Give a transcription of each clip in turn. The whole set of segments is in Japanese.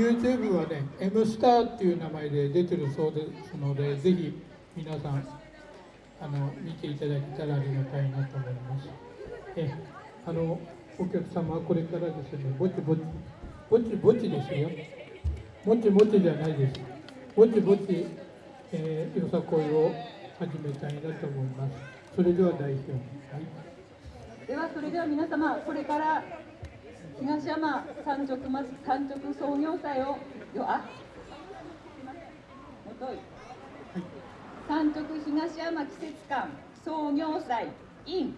YouTube はね、M スターっていう名前で出てるそうですので、ぜひ皆さんあの見ていただけたらありがたいなと思います。えあのお客様はこれからですね、ぼちぼち、ぼちぼちですよ。もちもちじゃないです。ぼちぼち、えー、よさこいを始めたいなと思います。それでは代表。はいではそれでは皆様これから東山産直ま産直創業祭をよあもとい。産直東山季節館創業祭 in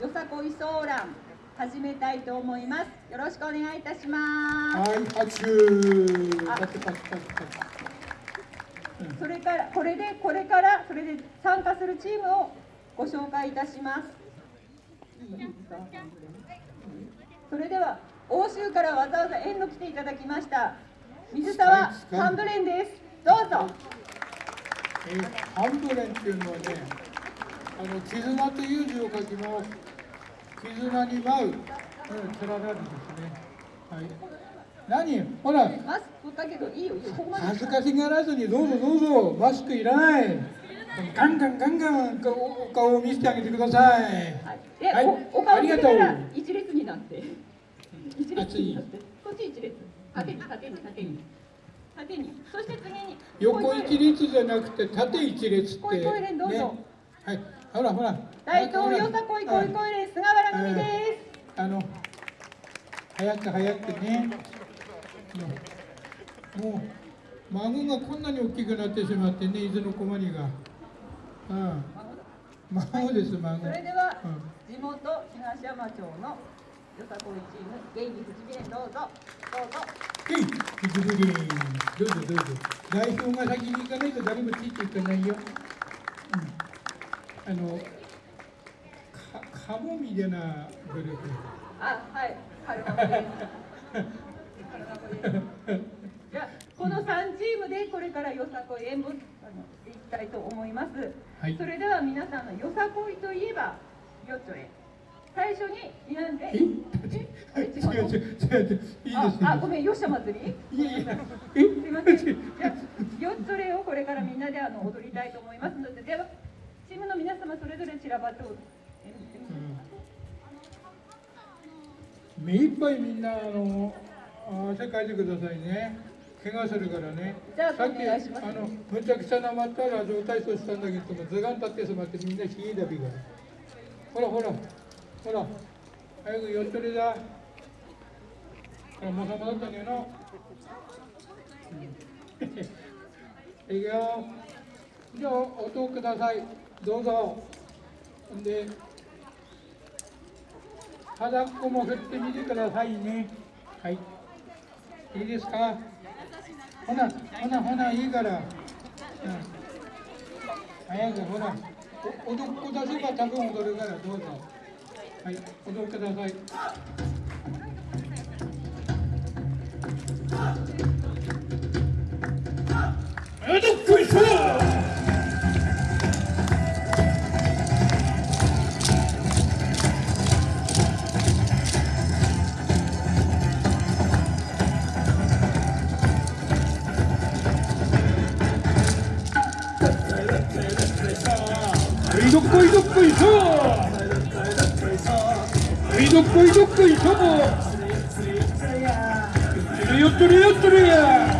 よさこいソーラン始めたいと思います。よろしくお願いいたします。はい、拍手。パチパチパチパチ。それからこれでこれからそれで参加するチームをご紹介いたします。それでは欧州からわざわざ遠路来ていただきました。水沢ハンドレンです。どうぞ。えーハンドレンっていうのはね、あの絆という字を書きます。絆に舞う、うん、連なるですね。はい。何？ほら、マスクだけどいいよ。恥ずかしがらずにどうぞどうぞ、マスクいらない。ガンガンガンガン顔お顔を見せてあげてください。はい。え、はい。おお顔見てありがとう。たら一列になって一列。にこっち一列。縦に縦に縦に。縦に。そして次に。横一列じゃなくて縦一列って。こいこい連どうぞ。はい。ほらほら。大東よさこいこいはいこい連菅原組です。あの早く早くね。もう孫がこんなに大きくなってしまってね伊豆の小マニが。うん。孫です孫。それではうん。地元東山町のよさこいチーム元気不思議連どうぞ。どうぞ。はい引き続きどうぞ。どうぞ。代表が先に行かないと誰もついていかないよ、うん、あのかかもみでなグループあはいカルマコですじゃこの3チームでこれからよさこい演舞あのしていきたいと思います、はいそれでは皆さんのよさこいといえばよちょれ最初に皆んで。え？違うの違う違う違う。いいですねああごめんよっしゃ祭り？いやいやすいません。じゃあ、よっそれをこれからみんなであの踊りたいと思います。ので、では、チームの皆様それぞれ散らばっておえ目いっぱいみんなあのあ汗かいてくださいね。怪我するからね。じゃあさっきあのむちゃくちゃなまったら上体操したんだけども図鑑立ってしまってみんな冷えだびが。ほらほらほら早くよっとりだほらもさもだったんだよなうん いくよじゃあ音くださいどうぞんで肌っこも振ってみてくださいね。はい。いいですか？ほな、ほな、ほな、いいから。うん。早く、ほら。お、踊っこ出せば多分踊るから、どうぞ。はい、踊ってください。踊っこいしょはい、どっこいどっこいしょはい、どっこいどっこいしょよっとれよっとれや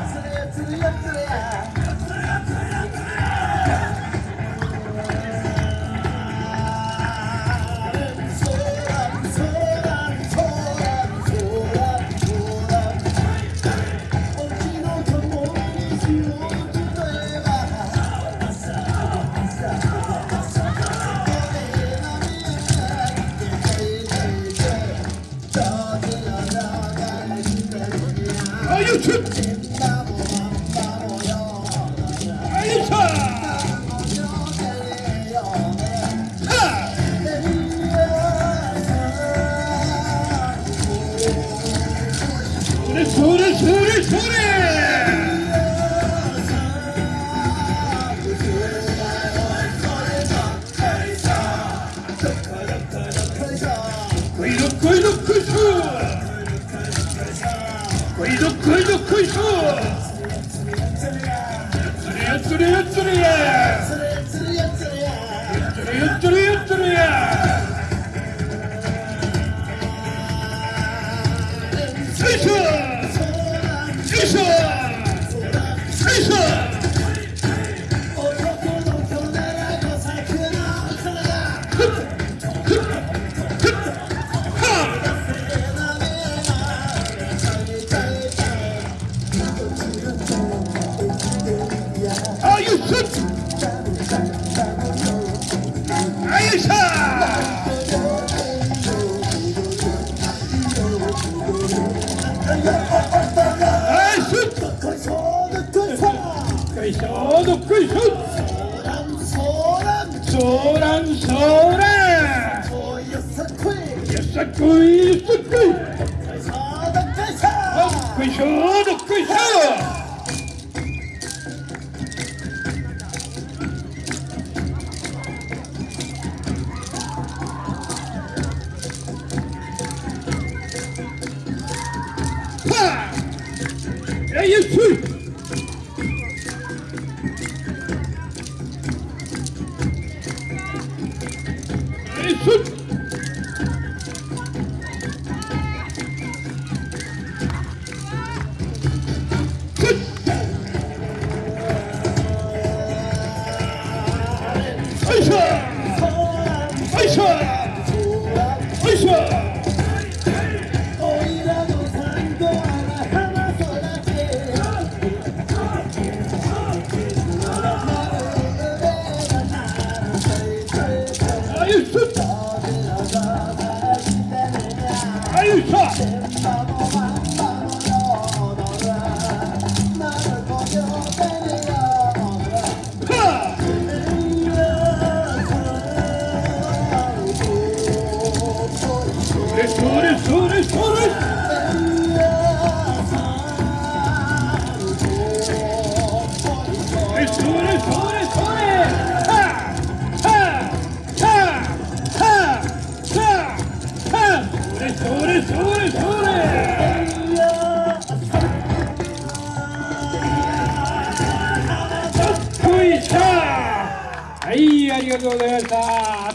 做鬼雄，做浪，做浪，做浪，做要杀鬼，要杀鬼，杀鬼，杀鬼雄，的鬼雄。杀！来一出。É Let's go! Izquierdo.